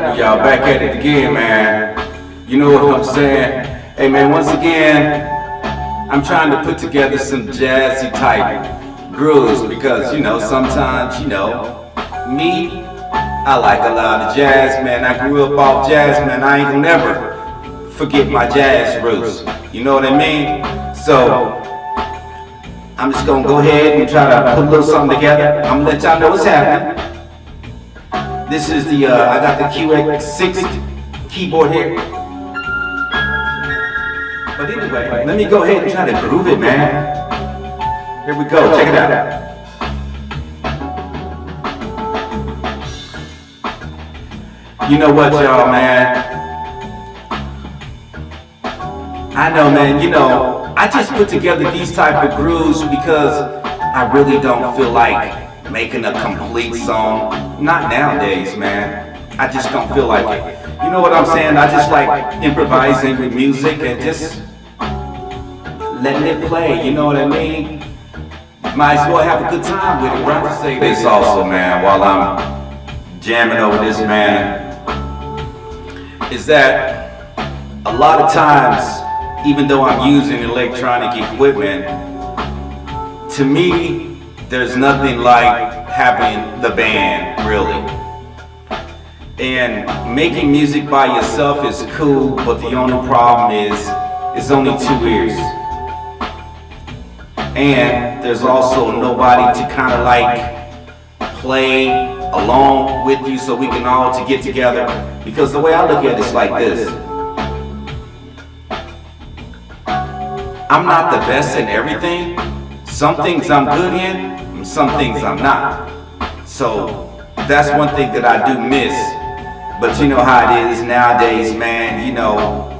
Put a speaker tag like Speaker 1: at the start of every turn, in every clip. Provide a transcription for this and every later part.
Speaker 1: Y'all back at it again, man. You know what I'm saying? Hey, man, once again, I'm trying to put together some jazzy type grooves because, you know, sometimes, you know, me, I like a lot of jazz, man. I grew up off jazz, man. I ain't gonna never forget my jazz roots. You know what I mean? So, I'm just gonna go ahead and try to put a little something together. I'm gonna let y'all know what's happening. This is the, uh, I got the QX6 keyboard here. But anyway, let me go ahead and try to groove it, man. Here we go, check it out. You know what, y'all, man? I know, man, you know, I just put together these type of grooves because I really don't feel like making a complete song. Not nowadays, man. I just don't feel like it. You know what I'm saying? I just like improvising with music and just letting it play, you know what I mean? Might as well have a good time with it, right? This also, man, while I'm jamming over this, man, is that a lot of times, even though I'm using electronic equipment, to me, there's nothing like having the band, really. And making music by yourself is cool, but the only problem is, it's only two ears. And there's also nobody to kind of like play along with you so we can all to get together. Because the way I look at it is like this. I'm not the best in everything. Some things I'm good in, some things I'm not. So that's one thing that I do miss. But you know how it is nowadays, man. You know,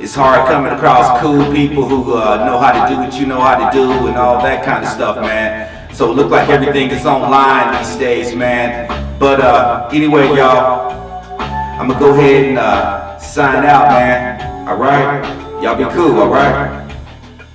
Speaker 1: it's hard coming across cool people who uh, know how to do what you know how to do and all that kind of stuff, man. So it look like everything is online these days, man. But uh, anyway, y'all, I'm gonna go ahead and uh, sign out, man. All right? Y'all be cool, all right?